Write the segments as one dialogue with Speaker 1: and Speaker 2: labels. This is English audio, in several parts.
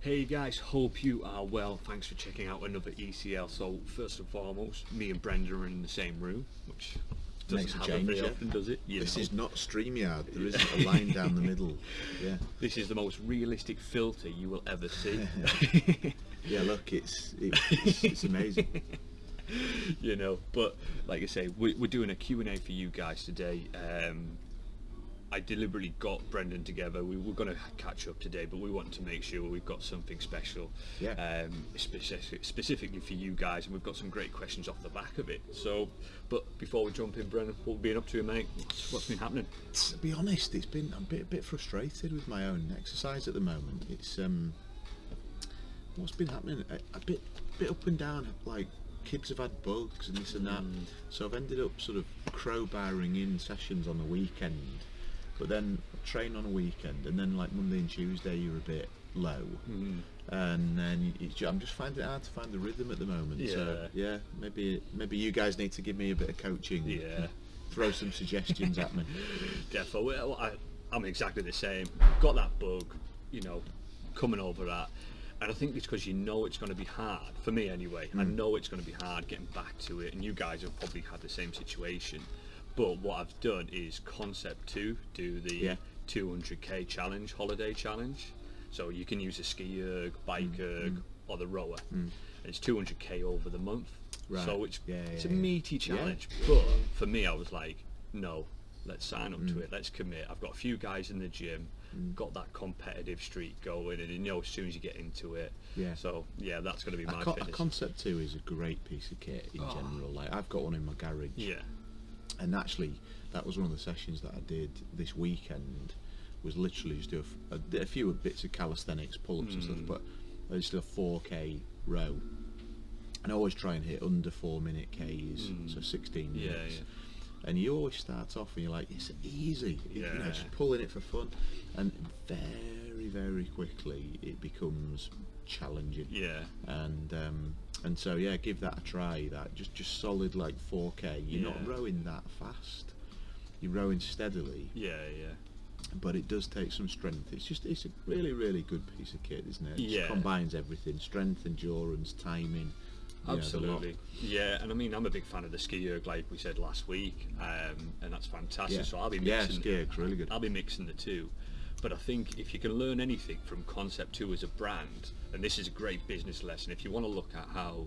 Speaker 1: Hey guys, hope you are well. Thanks for checking out another ECL. So first and foremost, me and Brendan are in the same room, which doesn't
Speaker 2: Makes
Speaker 1: happen very often, does it? You
Speaker 2: This
Speaker 1: know.
Speaker 2: is not StreamYard. There isn't a line down the middle. Yeah.
Speaker 1: This is the most realistic filter you will ever see.
Speaker 2: Yeah. Look, it's it's, it's amazing.
Speaker 1: you know, but like I say, we, we're doing a Q&A for you guys today. Um, I deliberately got Brendan together. We were going to catch up today, but we want to make sure we've got something special,
Speaker 2: Yeah.
Speaker 1: um, specific, specifically for you guys, and we've got some great questions off the back of it. So, but before we jump in, Brendan, what have been up to, mate? What's, what's been happening?
Speaker 2: To be honest, it's been I'm a bit, a bit frustrated with my own exercise at the moment. It's um, what's been happening? A, a bit, bit up and down. Like kids have had bugs and this and that. So I've ended up sort of crowbarring in sessions on the weekend, but then train on a weekend, and then like Monday and Tuesday you're a bit low, hmm. and then I'm just finding it hard to find the rhythm at the moment. So yeah, maybe maybe you guys need to give me a bit of coaching.
Speaker 1: Yeah.
Speaker 2: Throw some suggestions at me.
Speaker 1: Defo. Well, I, I'm exactly the same. Got that bug, you know, coming over that. And I think it's because you know it's going to be hard, for me anyway. I hmm. know it's going to be hard getting back to it, and you guys have probably had the same situation. But what I've done is Concept 2, do the
Speaker 2: Yeah.
Speaker 1: 200k challenge, holiday challenge. So you can use a ski erg, bike mm. erg, mm. or the rower. Mm. And it's 200k over the month.
Speaker 2: Right.
Speaker 1: So it's,
Speaker 2: Yeah,
Speaker 1: it's
Speaker 2: yeah,
Speaker 1: a meaty
Speaker 2: Yeah.
Speaker 1: challenge. But for me, I was like, no, let's sign up
Speaker 2: Mm.
Speaker 1: to it. Let's commit. I've got a few guys in the gym, got that competitive streak going, and you know, as soon as you get into it,
Speaker 2: Yeah.
Speaker 1: So yeah, that's going to be
Speaker 2: A,
Speaker 1: my
Speaker 2: co- a concept two is a great piece of kit in
Speaker 1: Oh.
Speaker 2: general. Like I've got one in my garage,
Speaker 1: yeah,
Speaker 2: and actually that was one of the sessions that I did this weekend. Was literally just do a a, a few bits of calisthenics, pull-ups and stuff,
Speaker 1: Mm.
Speaker 2: but I just did a 4k row. And I always try and hit under four minute Ks, so 16
Speaker 1: Mm. Yeah,
Speaker 2: minutes.
Speaker 1: yeah.
Speaker 2: And you always start off and you're like, it's easy, you know, just pulling it for fun. And very, very quickly it becomes challenging
Speaker 1: yeah,
Speaker 2: and um, and so yeah, give that a try. That just just solid like 4k. You're not rowing that fast. You're rowing steadily,
Speaker 1: yeah, yeah.
Speaker 2: but it does take some strength. It's just it's a really really good piece of kit, isn't it? It just
Speaker 1: Yeah.
Speaker 2: combines everything: strength, endurance, timing. you know, the lot.
Speaker 1: Absolutely, yeah, and I mean I'm a big fan of the ski erg, like we said last week, um, and that's fantastic.
Speaker 2: Yeah.
Speaker 1: So I'll be mixing Yeah,
Speaker 2: ski erg's really good.
Speaker 1: I'll be mixing the two, but I think if you can learn anything from Concept Two as a brand, and this is a great business lesson, if you want to look at how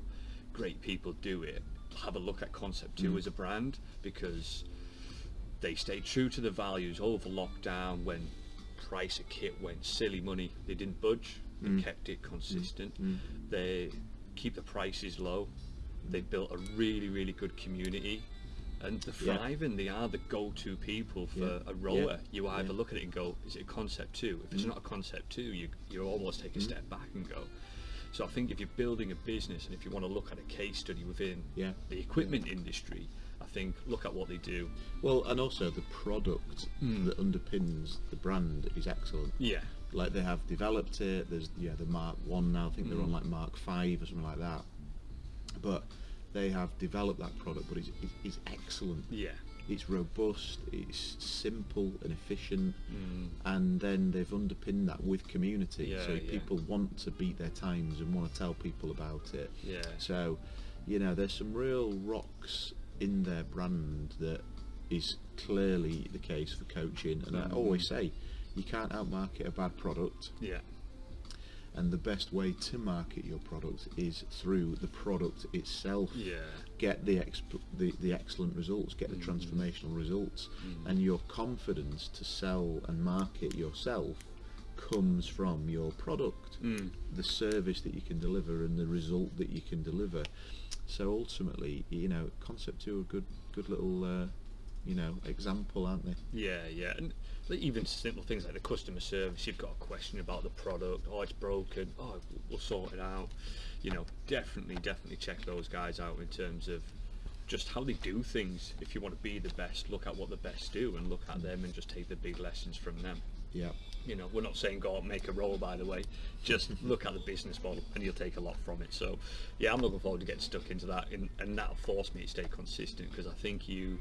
Speaker 1: great people do it, have a look at Concept
Speaker 2: Mm.
Speaker 1: Two as a brand because they stayed true to the values over lockdown when price of kit went silly money. They didn't budge. They
Speaker 2: Mm.
Speaker 1: kept it consistent. They keep the prices low. They built a really, really good community. And they're
Speaker 2: Yeah.
Speaker 1: thriving. They are the go-to people for
Speaker 2: Yeah.
Speaker 1: a rower.
Speaker 2: Yeah.
Speaker 1: You either
Speaker 2: Yeah. Mm.
Speaker 1: look at it and go, "Is it a concept two? If it's not a concept two, you you almost take a step back and go. So I think if you're building a business and if you want to look at a case study within
Speaker 2: Yeah.
Speaker 1: the equipment industry, I think look at what they do.
Speaker 2: Well, and also the product
Speaker 1: Hmm.
Speaker 2: that underpins the brand is excellent.
Speaker 1: Yeah,
Speaker 2: Like they have developed it. There's yeah the Mark One now. I think they're on
Speaker 1: Mm.
Speaker 2: like Mark Five or something like that. But they have developed that product, but it's, it's, excellent.
Speaker 1: yeah,
Speaker 2: It's robust. It's simple and efficient,
Speaker 1: Mm.
Speaker 2: and then they've underpinned that with community.
Speaker 1: Yeah,
Speaker 2: so
Speaker 1: yeah.
Speaker 2: people want to beat their times and want to tell people about it.
Speaker 1: yeah.
Speaker 2: So, you know, there's some real rocks in their brand that is clearly the case for coaching. And I
Speaker 1: Mm.
Speaker 2: always say, you can't outmarket a bad product,
Speaker 1: Yeah,
Speaker 2: and the best way to market your product is through the product itself.
Speaker 1: yeah,
Speaker 2: Get the, exp- the the excellent results, get the
Speaker 1: Mm.
Speaker 2: transformational results, and your confidence to sell and market yourself comes from your product,
Speaker 1: Mm.
Speaker 2: the service that you can deliver, and the result that you can deliver. So ultimately, you know, Concept Two a good, good little, uh, you know, example, aren't they?
Speaker 1: Yeah, yeah, and even simple things like the customer service. You've got a question about the product. Oh, it's broken. Oh, we'll sort it out. You know, definitely, definitely check those guys out in terms of just how they do things. If you want to be the best, look at what the best do and look at them and just take the big lessons from them.
Speaker 2: Yeah.
Speaker 1: You know, we're not saying go out and make a roll, by the way. Just look at the business model, and you'll take a lot from it. So, yeah, I'm looking forward to getting stuck into that, and, and that'll force me to stay consistent because I think you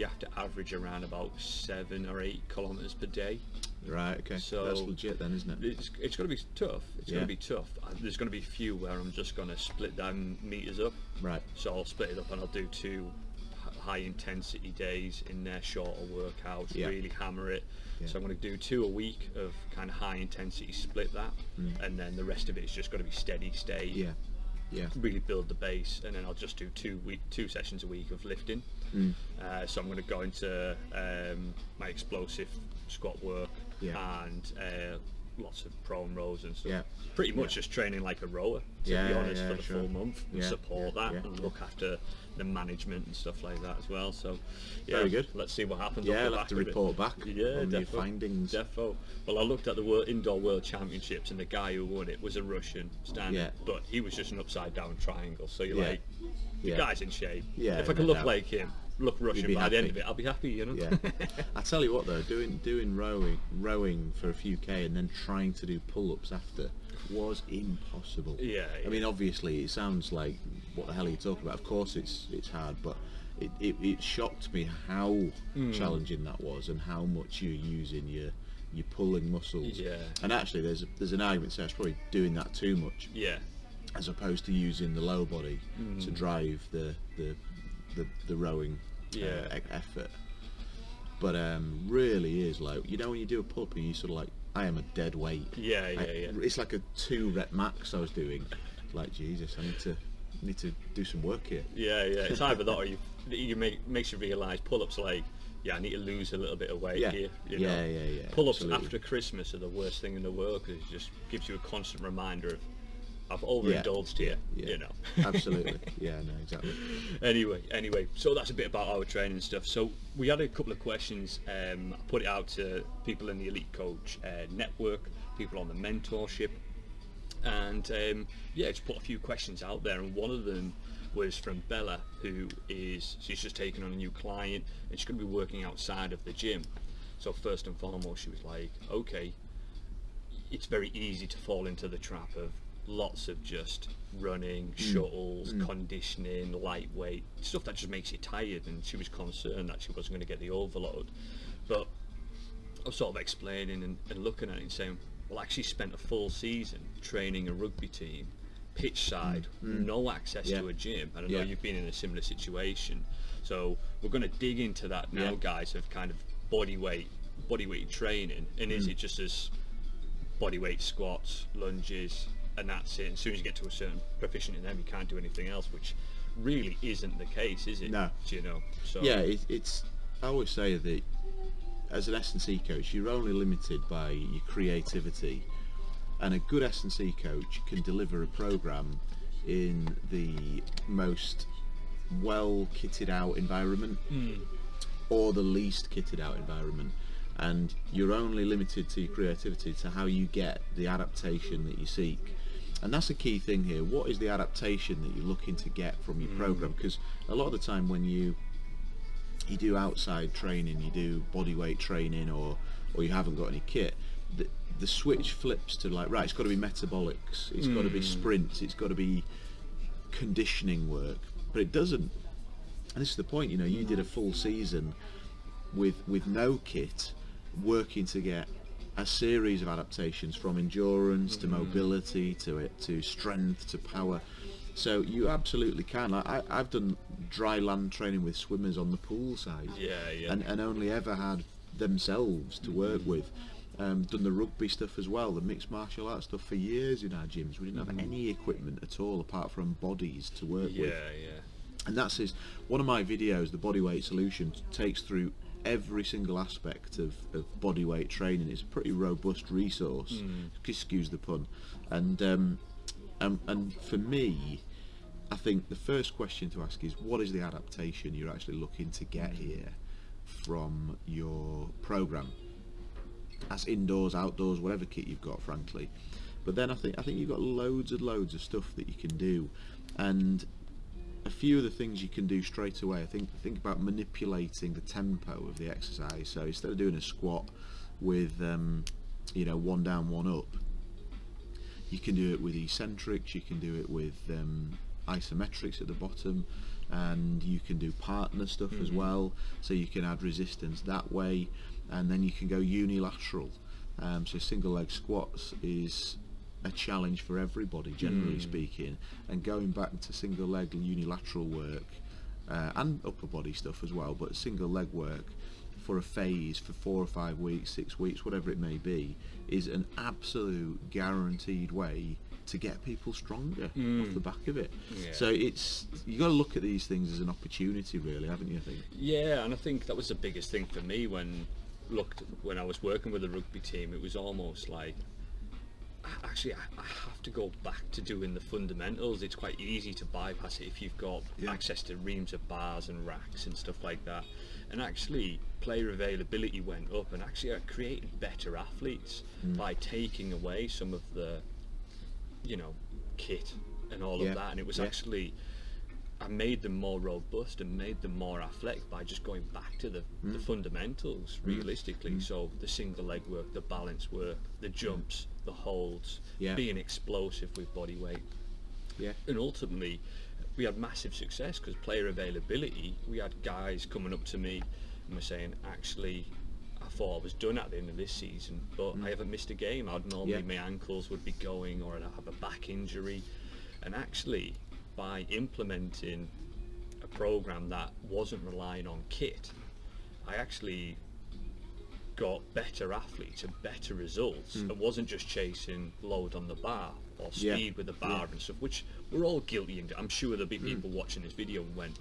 Speaker 1: you have to average around about seven or eight kilometers per day
Speaker 2: Right. Okay.
Speaker 1: So-
Speaker 2: That's legit then, isn't it?
Speaker 1: It's, it's going to be tough. It's
Speaker 2: Yeah.
Speaker 1: going to be tough. Uh, There's going to be a few where I'm just going to split down meters up.
Speaker 2: Right.
Speaker 1: So I'll split it up and I'll do two high intensity days in their shorter workouts,
Speaker 2: Yeah.
Speaker 1: really hammer it.
Speaker 2: Yeah.
Speaker 1: So I'm going to do two a week of kind of high intensity, split that, and then the rest of it is just going to be steady state.
Speaker 2: Mm. Yeah. Yeah.
Speaker 1: Really build the base, and then I'll just do two week, two sessions a week of lifting.
Speaker 2: Mm.
Speaker 1: Uh, so I'm going to go into um, my explosive squat work
Speaker 2: Yeah.
Speaker 1: and uh, lots of prone rows and stuff.
Speaker 2: Yeah.
Speaker 1: Pretty much just training like a rower, to
Speaker 2: Yeah,
Speaker 1: be honest,
Speaker 2: yeah,
Speaker 1: for the
Speaker 2: sure.
Speaker 1: full month and
Speaker 2: Yeah,
Speaker 1: support
Speaker 2: yeah,
Speaker 1: that
Speaker 2: yeah,
Speaker 1: and look after the management and stuff like that as well. So, yeah,
Speaker 2: Very good.
Speaker 1: Let's see what happens.
Speaker 2: Yeah, I'll have to
Speaker 1: it.
Speaker 2: report back
Speaker 1: Yeah, defo,
Speaker 2: findings.
Speaker 1: Defo. Well, I looked at the world, indoor world championships, and the guy who won it was a Russian standing,
Speaker 2: Yeah.
Speaker 1: but he was just an upside down triangle. So you're
Speaker 2: Yeah.
Speaker 1: like, the
Speaker 2: Yeah.
Speaker 1: guy's in shape.
Speaker 2: Yeah,
Speaker 1: if I can
Speaker 2: no
Speaker 1: look
Speaker 2: doubt.
Speaker 1: like him, look Russian by the end of it, I'll be happy. You know.
Speaker 2: Yeah. I tell you what though, doing doing rowing rowing for a few k and then trying to do pull ups after was impossible.
Speaker 1: Yeah,
Speaker 2: I mean, obviously, it sounds like what the hell are you talking about? Of course, it's it's hard, but it, it, it shocked me how
Speaker 1: Hmm.
Speaker 2: challenging that was and how much you're using your your pulling muscles.
Speaker 1: Yeah.
Speaker 2: And actually, there's a, there's an argument to say I was probably doing that too much
Speaker 1: yeah.
Speaker 2: as opposed to using the low body
Speaker 1: Hmm.
Speaker 2: to drive the the the, the rowing
Speaker 1: Yeah.
Speaker 2: uh, effort. But um, really is like you know when you do a pull up and you sort of like I am a dead weight.
Speaker 1: Yeah, yeah,
Speaker 2: I-
Speaker 1: yeah.
Speaker 2: It's like a two rep max I was doing. Like Jesus, I need to need to do some work here.
Speaker 1: Yeah, yeah. It's either that or you you make makes you realise pull-ups like yeah, I need to lose a little bit of weight
Speaker 2: Yeah.
Speaker 1: here. You
Speaker 2: Yeah,
Speaker 1: know?
Speaker 2: yeah, yeah,
Speaker 1: Pull-ups
Speaker 2: absolutely.
Speaker 1: after Christmas are the worst thing in the world because it just gives you a constant reminder of I've overindulged here.
Speaker 2: yeah.
Speaker 1: You know.
Speaker 2: Absolutely. Yeah, no, exactly.
Speaker 1: anyway, anyway, so that's a bit about our training stuff. So we had a couple of questions. Um, I put it out to people in the Elite Coach uh, network, people on the mentorship, and um, yeah, just put a few questions out there. And one of them was from Bella, who is she's just taken on a new client and she's going to be working outside of the gym. So first and foremost, she was like, okay, it's very easy to fall into the trap of lots of just running, mm. shuttles, mm. conditioning, lightweight stuff that just makes you tired. And she was concerned that she wasn't going to get the overload. But I was sort of explaining and, and looking at it and saying, well, actually spent a full season training a rugby team, pitch side, mm. no access
Speaker 2: Yeah.
Speaker 1: to a gym. And I know
Speaker 2: Yeah.
Speaker 1: you've been in a similar situation. So we're going to dig into that now,
Speaker 2: Yeah.
Speaker 1: guys, of kind of body weight, body weight training. And is it just as body weight squats, lunges, and that's it. As soon as you get to a certain proficient in them, you can't do anything else, which really isn't the case, is it?
Speaker 2: No.
Speaker 1: Do you know? So
Speaker 2: Yeah, it, it's. I always say that as an S and C coach, you're only limited by your creativity, and a good S and C coach can deliver a program in the most well kitted out environment hmm. or the least kitted out environment. And you're only limited to your creativity to how you get the adaptation that you seek. And that's a key thing here. What is the adaptation that you're looking to get from your hmm. program? Because a lot of the time when you you do outside training, you do body weight training, or or you haven't got any kit, the, the switch flips to like right, it's got to be metabolics, it's got to be hmm. sprints, it's got to be conditioning work, but it doesn't. And this is the point, you know, you did a full season with with no kit, working to get a series of adaptations from endurance to mm-hmm. mobility to it to strength to power. So you absolutely can. Like I, I've done dry land training with swimmers on the pool side,
Speaker 1: Yeah, yeah.
Speaker 2: and, and only ever had themselves to work mm-hmm. with. Um, done the rugby stuff as well, the mixed martial arts stuff for years in our gyms. We didn't have mm-hmm. any equipment at all apart from bodies to work
Speaker 1: yeah,
Speaker 2: with
Speaker 1: yeah. Yeah.
Speaker 2: And that's his one of my videos the bodyweight solution takes through every single aspect of, of bodyweight training. It's a pretty robust resource. Mm. Excuse the pun. And um, and, and for me I think the first question to ask is what is the adaptation you're actually looking to get mm. here from your program? That's indoors outdoors whatever kit you've got frankly. But then I think I think you've got loads and loads of stuff that you can do. And a few of the things you can do straight away. I think think about manipulating the tempo of the exercise. So instead of doing a squat with um, you know one down, one up, you can do it with eccentrics. You can do it with um, isometrics at the bottom, and you can do partner stuff as well. So you can add resistance that way, and then you can go unilateral. Um, so single leg squats is a challenge for everybody, generally
Speaker 1: Hmm.
Speaker 2: speaking. And going back to single leg and unilateral work uh, and upper body stuff as well, but single leg work for a phase for four or five weeks, six weeks, whatever it may be, is an absolute guaranteed way to get people stronger off the back of it.
Speaker 1: Yeah.
Speaker 2: So it's you got to look at these things as an opportunity, really, haven't you? I think.
Speaker 1: Yeah, and I think that was the biggest thing for me when looked when I was working with the rugby team. It was almost like actually I, have to go back to doing the fundamentals. It's quite easy to bypass it if you've got
Speaker 2: Yeah.
Speaker 1: access to reams of bars and racks and stuff like that. And actually, player availability went up, and actually, I created better athletes hmm. by taking away some of the, you know, kit and all
Speaker 2: Yeah.
Speaker 1: of that. And it was
Speaker 2: Yeah.
Speaker 1: actually I made them more robust and made them more athletic by just going back to the, the
Speaker 2: Mm.
Speaker 1: fundamentals hmm. realistically. So the single leg work, the balance work, the hmm. jumps, the holds,
Speaker 2: Yeah.
Speaker 1: being explosive with body weight.
Speaker 2: Yeah.
Speaker 1: And ultimately, we had massive success because player availability, we had guys coming up to me and were saying, actually, I thought I was done at the end of this season, but I haven't missed a game. I'd normally,
Speaker 2: Mm. Yeah.
Speaker 1: my ankles would be going or I'd have a back injury. And actually, by implementing a program that wasn't relying on kit, I actually got better athletes and better results. It wasn't just chasing load on the bar or
Speaker 2: Hmm. Yeah.
Speaker 1: speed with the bar and stuff, which we're all guilty. And I'm sure there'll be
Speaker 2: Hmm.
Speaker 1: people watching this video and went,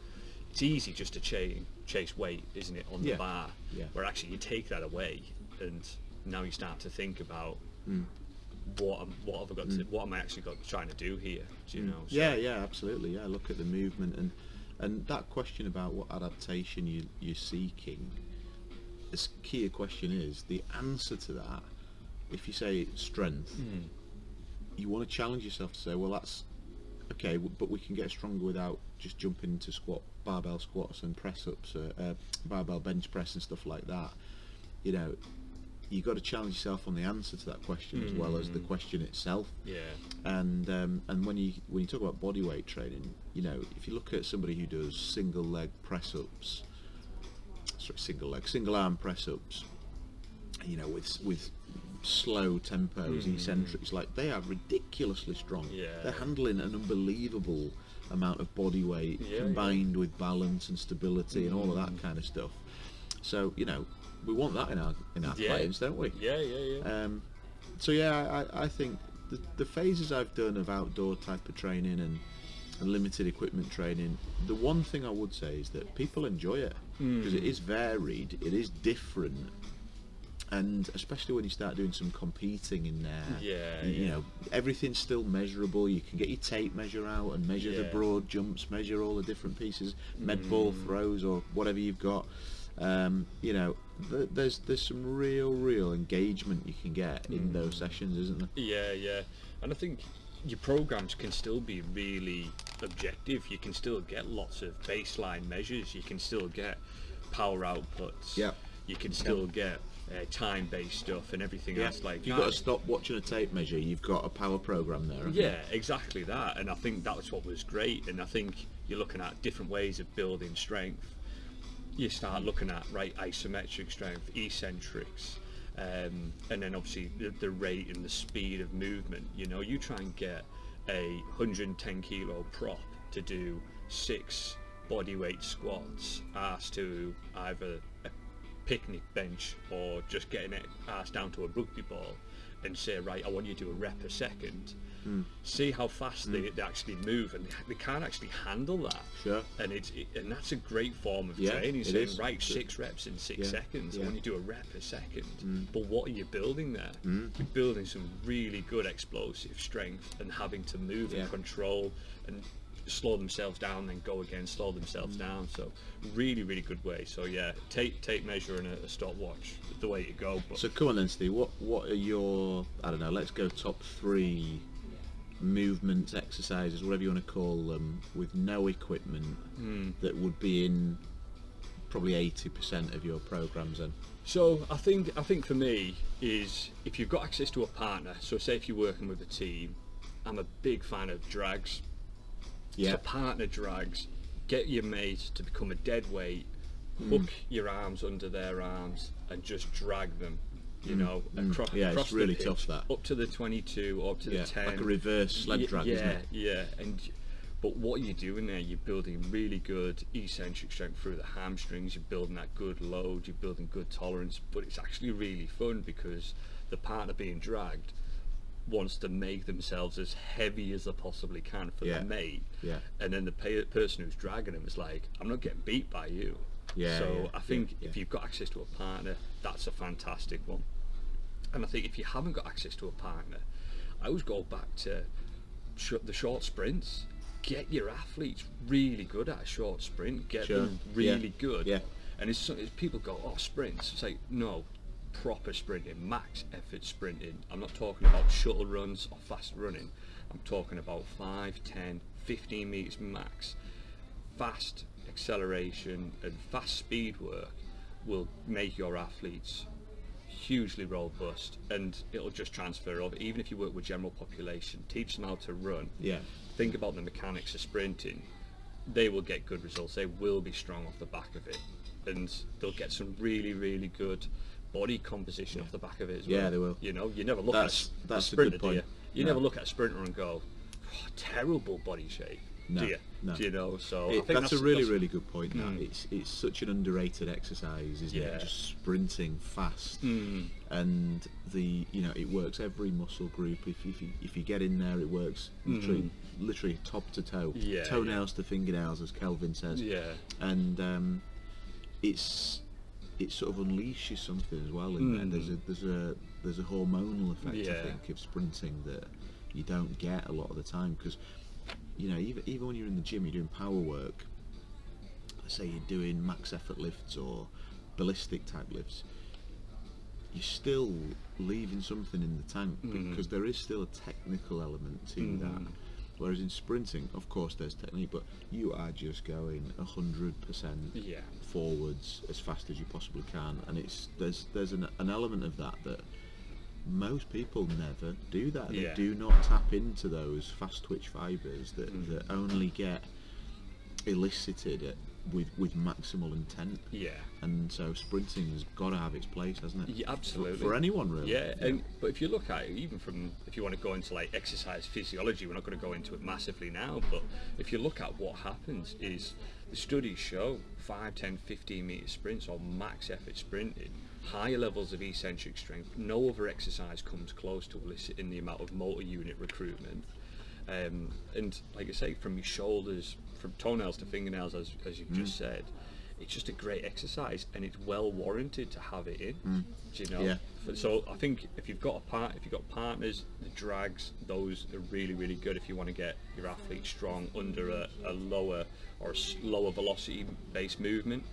Speaker 1: it's easy just to chase chase weight, isn't it, on
Speaker 2: Yeah.
Speaker 1: the bar?
Speaker 2: Yeah.
Speaker 1: Where actually you take that away, and now you start to think about
Speaker 2: Hmm.
Speaker 1: what am, what have I got to, what am I actually got trying to do here? Do you know? So-
Speaker 2: Yeah, yeah, absolutely. Yeah, look at the movement and and that question about what adaptation you you're seeking. This key question is the answer to that. If you say strength,
Speaker 1: Hmm.
Speaker 2: you want to challenge yourself to say, well, that's okay, but we can get stronger without just jumping into squat, barbell squats and press ups, uh, uh, barbell bench press and stuff like that. You know, you got to challenge yourself on the answer to that question as well as the question itself
Speaker 1: Yeah.
Speaker 2: and um, and when you when you talk about body weight training, you know, if you look at somebody who does single leg press ups, sorry, single leg, single arm press ups, you know, with with slow tempos, eccentrics, like they are ridiculously strong.
Speaker 1: Yeah.
Speaker 2: They're handling an unbelievable amount of body weight
Speaker 1: Yeah, yeah.
Speaker 2: combined with balance and stability and all of that kind of stuff. So you know, we want that in our in our
Speaker 1: Yeah.
Speaker 2: players, don't we?
Speaker 1: Yeah, yeah, yeah.
Speaker 2: Um, so yeah, I, I think the, the phases I've done of outdoor type of training and, and limited equipment training, the one thing I would say is that people enjoy it because it is varied, it is different, and especially when you start doing some competing in there,
Speaker 1: Yeah,
Speaker 2: you,
Speaker 1: yeah.
Speaker 2: know everything's still measurable. You can get your tape measure out and measure the broad jumps, measure all the different pieces, med ball
Speaker 1: Mm.
Speaker 2: throws or whatever you've got. Um, you know, th- there's there's some real real engagement you can get in those
Speaker 1: Mm.
Speaker 2: sessions, isn't there?
Speaker 1: Yeah, yeah. And I think your programs can still be really objective. You can still get lots of baseline measures. You can still get power outputs.
Speaker 2: Yep.
Speaker 1: You can still get uh, time-based stuff and everything else like
Speaker 2: you've
Speaker 1: that.
Speaker 2: got to stop watching a tape measure, you've got a power program there. haven't you?
Speaker 1: Yeah, exactly that. And I think that was what was great. And I think you're looking at different ways of building strength. You start looking at right isometric strength, eccentrics, um, and then obviously the, the rate and the speed of movement. You know, you try and get a 110 kilo prop to do six bodyweight squats, asked to either a picnic bench or just getting it asked down to a rugby ball and say, right, I want you to do a rep a second. Hmm. See how fast they, hmm. they actually move, and they, can't actually handle that.
Speaker 2: Sure.
Speaker 1: And it's it, and that's a great form of
Speaker 2: Yeah,
Speaker 1: training. Saying,
Speaker 2: is.
Speaker 1: right, six reps in six
Speaker 2: Yeah,
Speaker 1: seconds. I want you to do a rep a second. Hmm. But what are you building there? You're building some really good explosive strength and having to move
Speaker 2: Yeah.
Speaker 1: and control and slow themselves down, then go again, slow themselves
Speaker 2: Mm.
Speaker 1: down. So really, really good way. So yeah, tape tape measure and a, a stopwatch, the way to go. But
Speaker 2: So come on then, Steve. What what are your I don't know? Let's go top three movements, exercises, whatever you want to call them, with no equipment
Speaker 1: Hmm.
Speaker 2: that would be in probably eighty percent of your programs. Then
Speaker 1: So I think I think for me is if you've got access to a partner. So say if you're working with a team, I'm a big fan of drags.
Speaker 2: Yeah,
Speaker 1: So partner drags, get your mate to become a dead weight, hook your arms under their arms, and just drag them You know,
Speaker 2: mm.
Speaker 1: across,
Speaker 2: Yeah, it's
Speaker 1: across the
Speaker 2: really
Speaker 1: pitch,
Speaker 2: tough, that.
Speaker 1: up to the 22 up to
Speaker 2: Yeah,
Speaker 1: the 10.
Speaker 2: like a reverse sled drag,
Speaker 1: yeah,
Speaker 2: isn't it?
Speaker 1: Yeah, and but what you're doing there, you're building really good eccentric strength through the hamstrings. You're building that good load. You're building good tolerance. But it's actually really fun because the partner being dragged wants to make themselves as heavy as they possibly can for
Speaker 2: Yeah.
Speaker 1: their mate.
Speaker 2: Yeah.
Speaker 1: And then the pa- person who's dragging them is like, I'm not getting beat by you.
Speaker 2: Yeah,
Speaker 1: So
Speaker 2: yeah,
Speaker 1: I think
Speaker 2: yeah,
Speaker 1: if you've got access to a partner, that's a fantastic one. And I think if you haven't got access to a partner, I always go back to sh- the short sprints. Get your athletes really good at a short sprint. Get
Speaker 2: Sure,
Speaker 1: them really good.
Speaker 2: yeah.
Speaker 1: And it's, it's people go, oh, sprints. It's like no, proper sprinting, max effort sprinting. I'm not talking about shuttle runs or fast running. I'm talking about 5, 10, 15 meters max. Fast acceleration and fast speed work will make your athletes hugely robust and it'll just transfer over even if you work with general population teach them how to run
Speaker 2: Yeah.
Speaker 1: think about the mechanics of sprinting they will get good results they will be strong off the back of it and they'll get some really really good body composition off the back of it as well
Speaker 2: Yeah, they will.
Speaker 1: you know you never look
Speaker 2: That's-
Speaker 1: at a,
Speaker 2: that's a
Speaker 1: sprinter
Speaker 2: good
Speaker 1: do you
Speaker 2: point.
Speaker 1: you
Speaker 2: No.
Speaker 1: never look at a sprinter and go "Oh, terrible body shape
Speaker 2: No,
Speaker 1: do you
Speaker 2: no.
Speaker 1: do you know so I
Speaker 2: It-
Speaker 1: think
Speaker 2: that's, a really,
Speaker 1: that's-
Speaker 2: really good point. That
Speaker 1: Mm.
Speaker 2: it's it's such an underrated exercise, isn't
Speaker 1: Yeah.
Speaker 2: it? Just sprinting fast,
Speaker 1: Mm.
Speaker 2: and the you know it works every muscle group. If if you, if you get in there, it works literally literally top to toe,
Speaker 1: Mm. Yeah,
Speaker 2: toenails to fingernails, as Kelvin says.
Speaker 1: yeah
Speaker 2: and um, it's it sort of unleashes something as well in there.
Speaker 1: Mm.
Speaker 2: There's a there's a there's a hormonal effect I think of sprinting that you don't get a lot of the time because you know even even when you're in the gym you're doing power work. Say you're doing max effort lifts or ballistic type lifts. You're still leaving something in the tank
Speaker 1: Mm.
Speaker 2: because there is still a technical element to that. Whereas in sprinting, of course, there's technique, but you are just going hundred percent
Speaker 1: yeah
Speaker 2: forwards as fast as you possibly can, and it's there's there's an, an element of that that most people never do that.
Speaker 1: Yeah.
Speaker 2: They do not tap into those fast twitch fibres that,
Speaker 1: Mm.
Speaker 2: that only get elicited at, with with maximal intent.
Speaker 1: yeah
Speaker 2: And so sprinting's got to have its place, hasn't it?
Speaker 1: Yeah, absolutely.
Speaker 2: For, anyone, really.
Speaker 1: Yeah, and but if you look at it, even from if you want to go into like exercise physiology, we're not going to go into it massively now. But if you look at what happens, is the studies show 5, 10, 15 meter sprints or max effort sprinting, higher levels of eccentric strength. No other exercise comes close to eliciting the amount of motor unit recruitment. Um, and like I say, from your shoulders, from toenails to fingernails, as, as you've just said, it's just a great exercise, and it's well warranted to have it in. Do you know?
Speaker 2: Yeah.
Speaker 1: So I think if you've got a part, if you've got partners, the drags, those are really, really good if you want to get your athlete strong under a, a lower or a lower velocity based movement.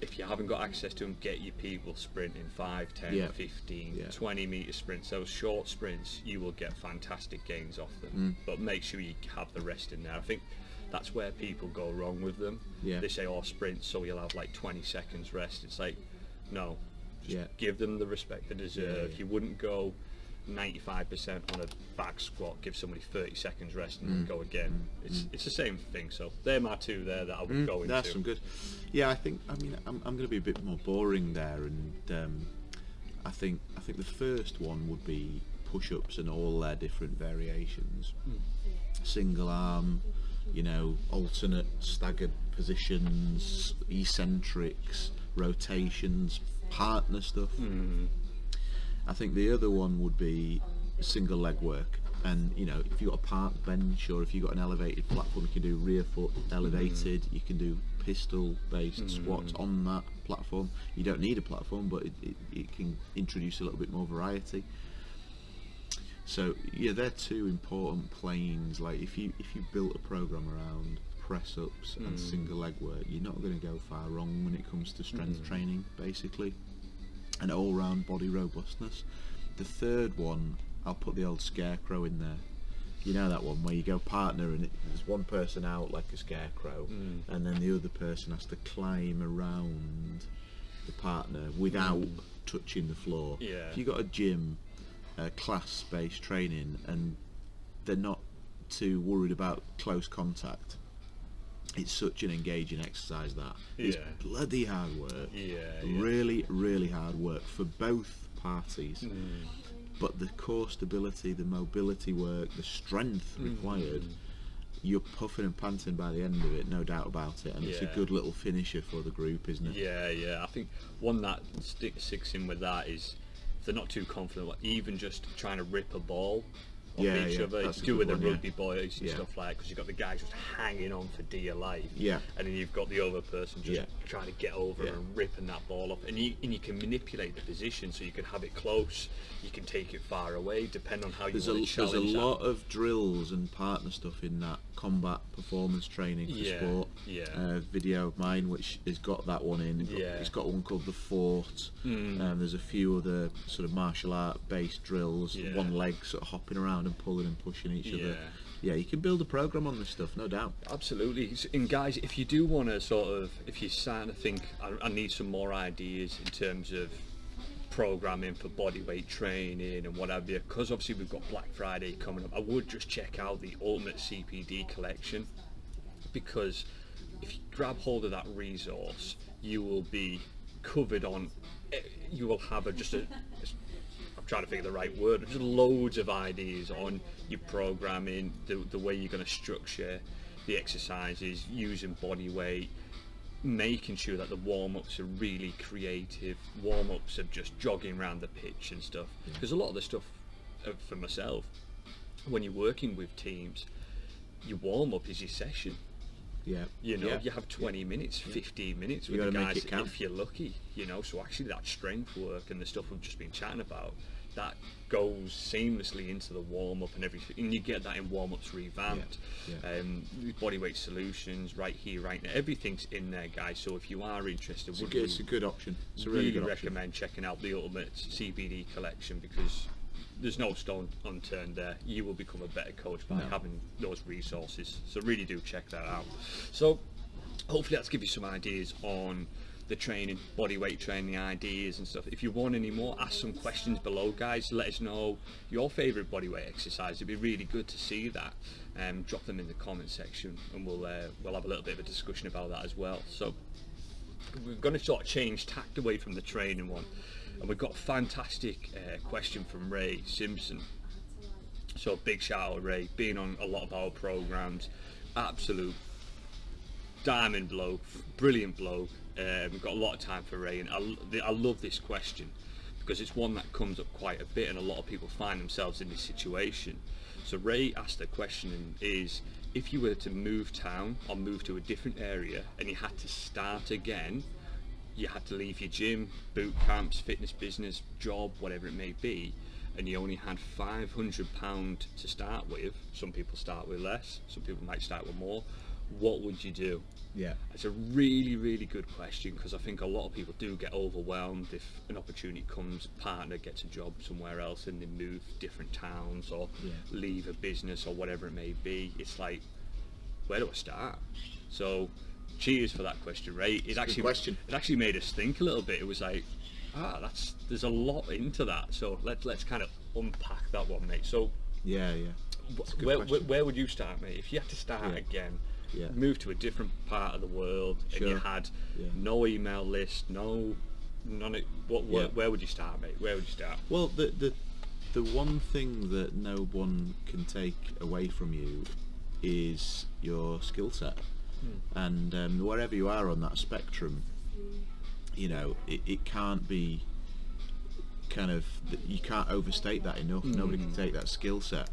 Speaker 1: If you haven't got access to them, get your people sprinting 5, 10,
Speaker 2: Yeah.
Speaker 1: 15,
Speaker 2: Yeah.
Speaker 1: 20 meter sprints. Those short sprints, you will get fantastic gains off
Speaker 2: Mm.
Speaker 1: them. But make sure you have the rest in there. I think that's where people go wrong with them.
Speaker 2: Yeah.
Speaker 1: They say, oh, sprint, so you'll have like 20 seconds rest. It's like, no. Just
Speaker 2: Yeah.
Speaker 1: give them the respect they deserve. You wouldn't go 95% on a back squat, give somebody 30 seconds rest
Speaker 2: Mm.
Speaker 1: and then go again. It's it's the same thing. So they're my two there that I would go into.
Speaker 2: Mm, That's some good. Yeah, I think. I mean, I'm, I'm going to be a bit more boring there, and um, I think I think the first one would be push-ups and all their different variations. Single arm, you know, alternate staggered positions, eccentrics, rotations, partner stuff. I think the other one would be single leg work. And you know, if you've got a park bench or if you've got an elevated platform, you can do rear foot elevated. Mm. You can do pistol based mm. squats on that platform. You don't need a platform, but it, it, it can introduce a little bit more variety. So yeah, they're two important planes. Like if you if you built a program around press ups and mm. single leg work, you're not going to go far wrong when it comes to strength training, basically and all round body robustness. The third one, I'll put the old scarecrow in there. You know that one where you go partner and it, there's one person out like a scarecrow, and then the other person has to climb around the partner without touching the floor.
Speaker 1: Yeah.
Speaker 2: If you've got a gym, uh, class-based training, and they're not too worried about close contact, it's such an engaging exercise that it's bloody hard work
Speaker 1: Yeah, yeah.
Speaker 2: really really hard work for both parties.
Speaker 1: Mm.
Speaker 2: But the core stability, the mobility work, the strength
Speaker 1: Mm.
Speaker 2: required, you're puffing and panting by the end of it, no doubt about it. And it's a good little finisher for the group, isn't it?
Speaker 1: Yeah, yeah. I think one that sticks in with that is if they're not too confident, like even just trying to rip a ball off
Speaker 2: Yeah,
Speaker 1: each
Speaker 2: yeah,
Speaker 1: other.
Speaker 2: that's a
Speaker 1: do
Speaker 2: good
Speaker 1: with the
Speaker 2: one, yeah.
Speaker 1: rugby boys and
Speaker 2: Yeah.
Speaker 1: stuff like because you've got the guys just hanging on for dear life.
Speaker 2: Yeah.
Speaker 1: And then you've got the other person just trying to get over and ripping that ball off. And you and you can manipulate the position so you can have it close, you can take it far away, depending on how you
Speaker 2: There's a,
Speaker 1: want to
Speaker 2: there's a
Speaker 1: challenge that.
Speaker 2: lot of drills and partner stuff in that combat performance training for
Speaker 1: Yeah,
Speaker 2: sport.
Speaker 1: yeah.
Speaker 2: Uh, video of mine which has got that one in. It's got-
Speaker 1: Yeah.
Speaker 2: It's got one called the Fort.
Speaker 1: Mm.
Speaker 2: Um, there's a few other sort of martial art based drills.
Speaker 1: Yeah.
Speaker 2: One leg sort of hopping around and pulling and pushing each other.
Speaker 1: Yeah.
Speaker 2: You can build a program on this stuff, no doubt.
Speaker 1: Absolutely. And guys, if you do want to sort of, if you're starting to think, I, I need some more ideas in terms of programming for bodyweight training and what have you, because obviously we've got Black Friday coming up, I would just check out the Ultimate CPD collection because if you grab hold of that resource, you will be covered on, eh, you will have a, just a, I'm trying to of the right word, just loads of ideas on your programming, the, the way you're going to structure the exercises, using body weight, making sure that the warm-ups are really creative, warm-ups of just jogging around the pitch and stuff. Because a lot of the stuff uh, for myself, when you're working with teams, your warm-up is your session.
Speaker 2: Yeah.
Speaker 1: You know,
Speaker 2: yeah.
Speaker 1: you have 20 minutes, 15 minutes
Speaker 2: You
Speaker 1: with the guys if you're lucky. You know, so actually that strength work and the stuff we've just been chatting about, that goes seamlessly into the warm up and everything, and you get that in warm ups revamped.
Speaker 2: Yeah, yeah.
Speaker 1: Um, bodyweight solutions, right here, right now, everything's in there, guys. So if you are interested,
Speaker 2: It's a, good, it's a good option. It's a
Speaker 1: really,
Speaker 2: really, good option.
Speaker 1: recommend checking out the Ultimate CPD collection because there's no stone unturned there. You will become a better coach by
Speaker 2: No.
Speaker 1: having those resources. So really do check that out. So hopefully that's give you some ideas on the training, body weight training ideas and stuff. If you want any more, ask some questions below, guys. Let us know your favourite body weight exercise. It'd be really good to see that. Um, drop them in the comment section, and we'll uh, we'll have a little bit of a discussion about that as well. So we're going to sort of change tact away from the training one, and we've got a fantastic uh, question from Ray Simpson. So big shout out Ray, being on a lot of our programs, absolute diamond bloke, brilliant bloke. Uh, we've got a lot of time for Ray, and I, I love this question because it's one that comes up quite a bit, and a lot of people find themselves in this situation. So Ray asked the question is, if you were to move town or move to a different area and you had to start again, you had to leave your gym, boot camps, fitness business, job, whatever it may be, and you only had £500 to start with, some people start with less, some people might start with more, what would you do?
Speaker 2: Yeah.
Speaker 1: It's a really, really good question because I think a lot of people do get overwhelmed if an opportunity comes, partner gets a job somewhere else and they move different towns or
Speaker 2: Yeah.
Speaker 1: leave a business or whatever it may be. It's like, where do I start? So, cheers for that question, right? It actually
Speaker 2: question.
Speaker 1: it actually made us think a little bit. It was like, ah, that's there's a lot into that. So let's let's kind of unpack that one, mate. So
Speaker 2: Yeah, yeah.
Speaker 1: wh-
Speaker 2: It's a good
Speaker 1: where, where, where would you start, mate? If you had to start
Speaker 2: Yeah.
Speaker 1: again,
Speaker 2: Yeah.
Speaker 1: move to a different part of the world, and you had
Speaker 2: Yeah.
Speaker 1: no email list, no none. Of, what where, where would you start, mate? Where would you start?
Speaker 2: Well, the the the one thing that no one can take away from you is your skill set, and um, wherever you are on that spectrum, you know it, it can't be kind of you can't overstate that enough. Nobody can take that skill set,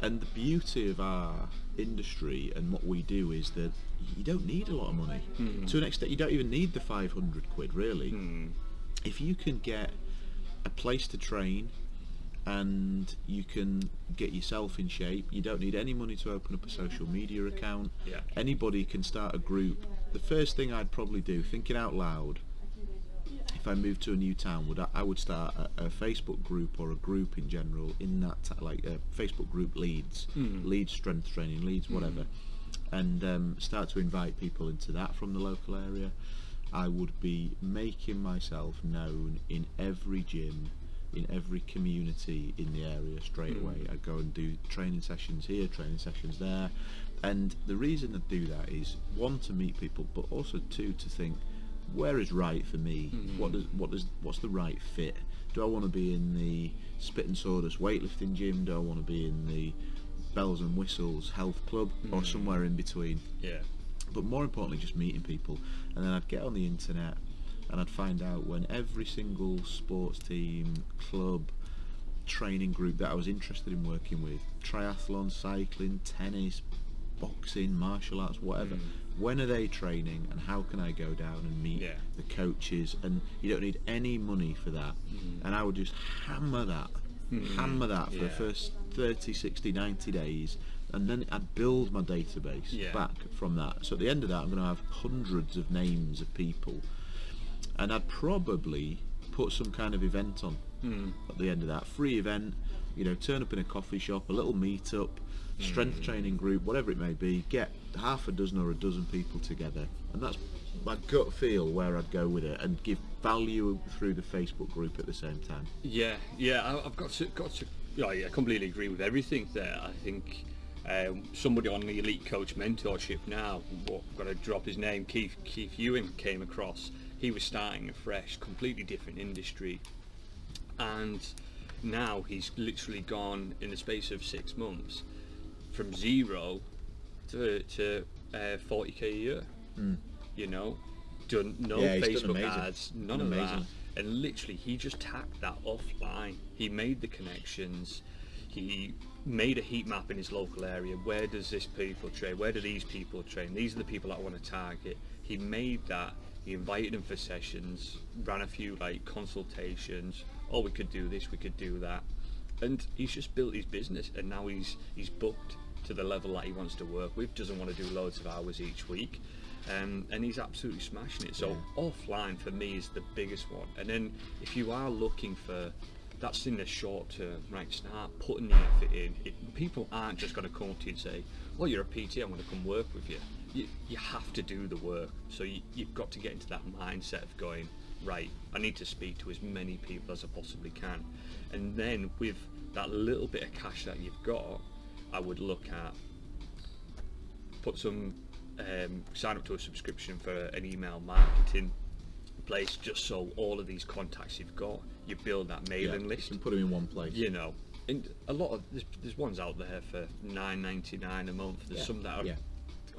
Speaker 2: and the beauty of our industry and what we do is that you don't need a lot of money. To an extent, you don't even need the 500 quid really
Speaker 1: Hmm.
Speaker 2: if you can get a place to train and you can get yourself in shape you don't need any money to open up a social media account
Speaker 1: Yeah.
Speaker 2: anybody can start a group the first thing i'd probably do thinking out loud if i moved to a new town would i, I would start a, a facebook group or a group in general in that like a facebook group leads hmm. leads strength training leads hmm. whatever. And um, start to invite people into that from the local area. I would be making myself known in every gym, in every community in the area straight hmm. away. I'd go and do training sessions here, training sessions there. And the reason I do that is one to meet people, but also two to think where is right for me. What does what does what's the right fit? Do I want to be in the spit and sawdust weightlifting gym? Do I want to be in the bells and whistles health club or
Speaker 1: Mm.
Speaker 2: somewhere in between?
Speaker 1: Yeah.
Speaker 2: But more importantly, just meeting people. And then I'd get on the internet and I'd find out when every single sports team, club, training group that I was interested in working with, triathlon, cycling, tennis, boxing, martial arts, whatever.
Speaker 1: Mm.
Speaker 2: When are they training and how can I go down and meet
Speaker 1: Yeah.
Speaker 2: the coaches? And you don't need any money for that.
Speaker 1: Mm.
Speaker 2: And I would just hammer that,
Speaker 1: Mm.
Speaker 2: hammer that for the first 30, 60, 90 days. And then I'd build my database
Speaker 1: Yeah.
Speaker 2: back from that. So at the end of that, I'm going to have hundreds of names of people. And I'd probably put some kind of event on
Speaker 1: Mm.
Speaker 2: at the end of that free event you know turn up in a coffee shop a little meet up strength training group whatever it may be get half a dozen or a dozen people together and that's my gut feel where I'd go with it and give value through the Facebook group at the same time
Speaker 1: Yeah, yeah, I've got to got to. Yeah, I completely agree with everything there. I think um, somebody on the elite coach mentorship now, what I'm going to drop his name, Keith Keith Ewing came across. He was starting a fresh, completely different industry, and now he's literally gone in the space of six months from zero to to uh, 40k a year. You know, done no.
Speaker 2: Yeah,
Speaker 1: Facebook ads, none of that. And literally he just tacked that offline. He made the connections. He made a heat map in his local area. Where does this people train? Where do these people train? These are the people that i want to target. He made that. He invited them for sessions ran a few like consultations. Oh we could do this we could do that. And he's just built his business and now he's he's booked to the level that he wants to work with doesn't want to do loads of hours each week um, and he's absolutely smashing it. So offline for me is the biggest one. And then if you are looking for that's in the short term, right? Start putting the effort in. It, people aren't just going to come to you and say, "Well, you're a PT. I'm going to come work with you." You, you have to do the work. So you, you've got to get into that mindset of going, right? I need to speak to as many people as I possibly can, and then with that little bit of cash that you've got, I would look at put some um, sign up to a subscription for an email marketing place just so all of these contacts you've got you build that mailing
Speaker 2: Yeah,
Speaker 1: list.
Speaker 2: and put them in one place.
Speaker 1: You know and a lot of there's, there's ones out there for 9.99 a month. There's
Speaker 2: Yeah,
Speaker 1: some that are
Speaker 2: yeah.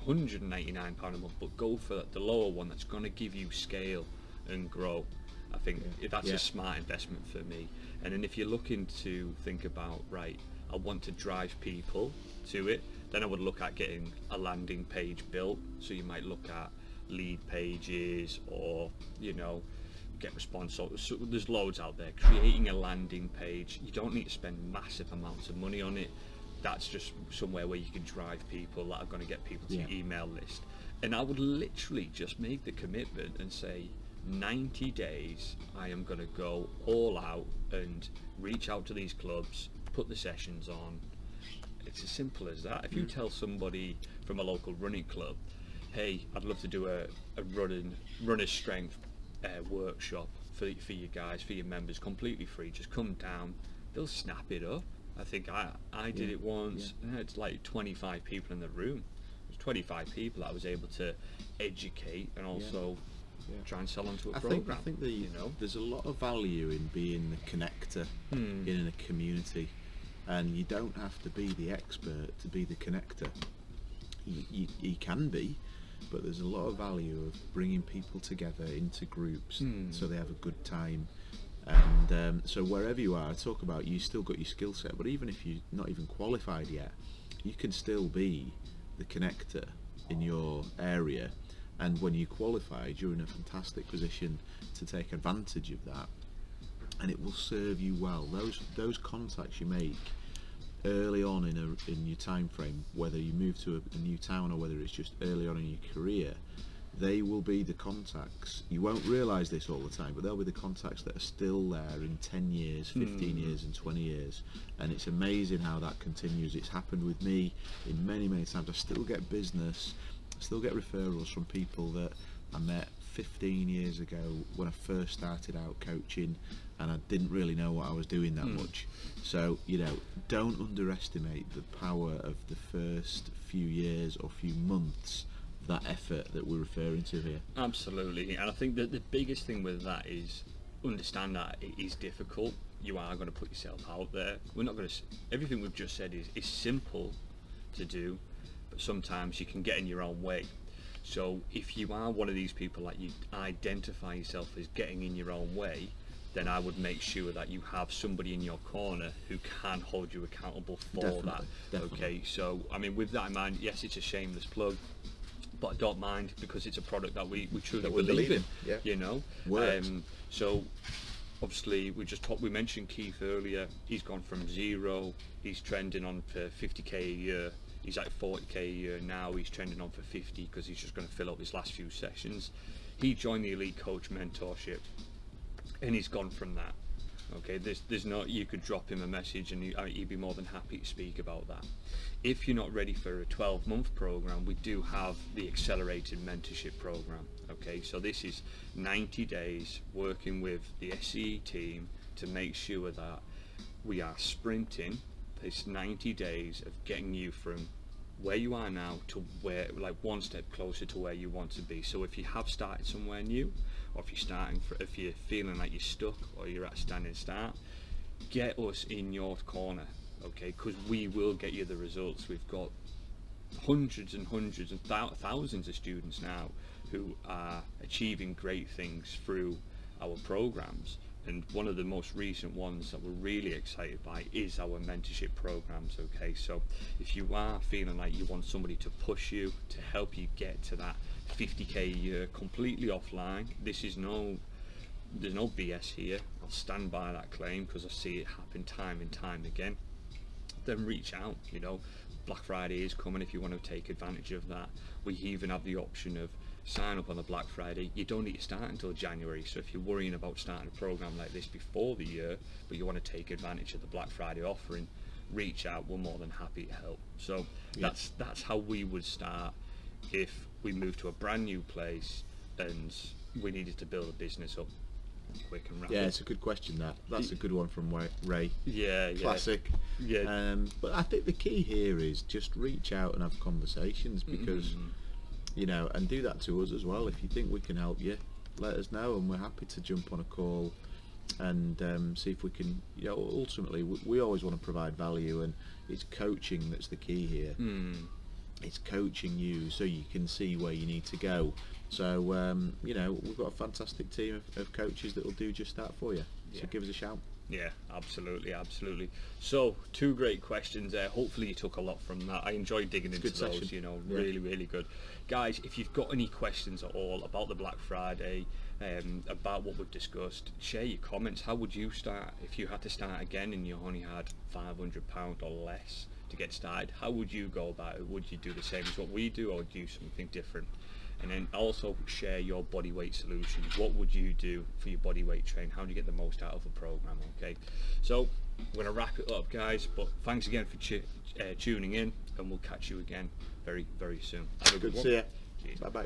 Speaker 1: 199 pound a month but go for the lower one that's going to give you scale and grow. I think that's a smart investment for me. And then if you're looking to think about right i want to drive people to it. Then i would look at getting a landing page built. So you might look at Leadpages or you know GetResponse. So, so there's loads out there. Creating a landing page you don't need to spend massive amounts of money on it. That's just somewhere where you can drive people that are going to get people to
Speaker 2: Yeah.
Speaker 1: your email list. And i would literally just make the commitment and say 90 days i am going to go all out and reach out to these clubs put the sessions on it's as simple as that. If you tell somebody from a local running club, "Hey, I'd love to do a, a running runner strength uh, workshop for for you guys, for your members, completely free. Just come down." They'll snap it up. I think I I did
Speaker 2: Yeah,
Speaker 1: it once. and It's like 25 people in the room. It was 25 people I was able to educate and also
Speaker 2: Yeah.
Speaker 1: try and sell onto a
Speaker 2: I
Speaker 1: program.
Speaker 2: think I think the,
Speaker 1: you know.
Speaker 2: there's a lot of value in being the connector
Speaker 1: Hmm.
Speaker 2: in a community, and you don't have to be the expert to be the connector. You, you, you can be, but there's a lot of value of bringing people together into groups
Speaker 1: Hmm.
Speaker 2: so they have a good time. And um, so wherever you are, I talk about you still got your skill set, but even if you're not even qualified yet, you can still be the connector in your area. And when you're qualified, you're in a fantastic position to take advantage of that, and it will serve you well. Those those contacts you make early on in a in your time frame, whether you move to a, a new town or whether it's just early on in your career, they will be the contacts. You won't realise this all the time, but they'll be the contacts that are still there in 10 years, hmm. 15 years, and 20 years. And it's amazing how that continues. It's happened with me in many, many times. I still get business, I still get referrals from people that I met 15 years ago when I first started out coaching and I didn't really know what I was doing that hmm. much. So, you know, don't underestimate the power of the first few years or few months that effort that we're referring to here.
Speaker 1: Absolutely, and I think that the biggest thing with that is understand that it is difficult. You are going to put yourself out there. We're not going to. Everything we've just said is is simple to do, but sometimes you can get in your own way. So if you are one of these people that you identify yourself as getting in your own way, then I would make sure that you have somebody in your corner who can hold you accountable for
Speaker 2: Definitely,
Speaker 1: that.
Speaker 2: definitely.
Speaker 1: Okay, so I mean, with that in mind, yes, it's a shameless plug, but I don't mind because it's a product that we, we truly
Speaker 2: That
Speaker 1: believe,
Speaker 2: believe
Speaker 1: in.
Speaker 2: in, yeah.
Speaker 1: You know,
Speaker 2: Works.
Speaker 1: Um, so obviously we just talked. We mentioned Keith earlier. He's gone from zero. He's trending on for 50k a year. He's at 40k a year now. He's trending on for 50 because he's just going to fill up his last few sessions. He joined the Elite Coach Mentorship, and he's gone from that. Okay, there's there's no you could drop him a message and he, uh, he'd be more than happy to speak about that. If you're not ready for a 12 month program, we do have the accelerated mentorship program. Okay, so this is 90 days working with the SE team to make sure that we are sprinting this 90 days of getting you from where you are now to where like one step closer to where you want to be. So if you have started somewhere new or if you're starting for, if you're feeling like you're stuck or you're at a standing start get us in your corner okay? Because we will get you the results. We've got hundreds and hundreds and thou- thousands of students now who are achieving great things through our programs and one of the most recent ones that we're really excited by is our mentorship programs okay? So if you are feeling like you want somebody to push you to help you get to that 50k a year completely offline this is no there's no BS here. I'll stand by that claim because I see it happen time and time again. Then reach out you know. Black friday is coming if you want to take advantage of that. We even have the option of sign up on the black friday you don't need to start until january so if you're worrying about starting a program like this before the year but you want to take advantage of the black friday offering reach out we're more than happy to help so
Speaker 2: Yeah.
Speaker 1: that's that's how we would start if we moved to a brand new place and we needed to build a business up quick and rapid
Speaker 2: Yeah, it's a good question. That that's a good one from Ray.
Speaker 1: yeah yeah
Speaker 2: Classic.
Speaker 1: Yeah.
Speaker 2: Um, but I think the key here is just reach out and have conversations because
Speaker 1: Mhm.
Speaker 2: You know, and do that to us as well. If you think we can help you, let us know, and we're happy to jump on a call and um, see if we can. You know, ultimately, we, we always want to provide value, and it's coaching that's the key here.
Speaker 1: Mm.
Speaker 2: It's coaching you so you can see where you need to go. So um, you know, we've got a fantastic team of, of coaches that will do just that for you. So
Speaker 1: Yeah.
Speaker 2: give us a shout.
Speaker 1: Yeah, absolutely, absolutely. So, two great questions there. Hopefully, you took a lot from that. I enjoyed digging into
Speaker 2: good
Speaker 1: those.
Speaker 2: session.
Speaker 1: You know,
Speaker 2: Yeah.
Speaker 1: really, really good. Guys, if you've got any questions at all about the Black Friday, um, about what we've discussed, share your comments. How would you start if you had to start again and you only had five hundred pound or less to get started? How would you go about it? Would you do the same as what we do, or do something different? And then also share your body weight solution. What would you do for your body weight train? How do you get the most out of a program? Okay, so we're gonna wrap it up, guys. But thanks again for uh, tuning in, and we'll catch you again very, very soon. Have a
Speaker 2: Good to
Speaker 1: one.
Speaker 2: see you.
Speaker 1: Cheers.
Speaker 2: Bye bye.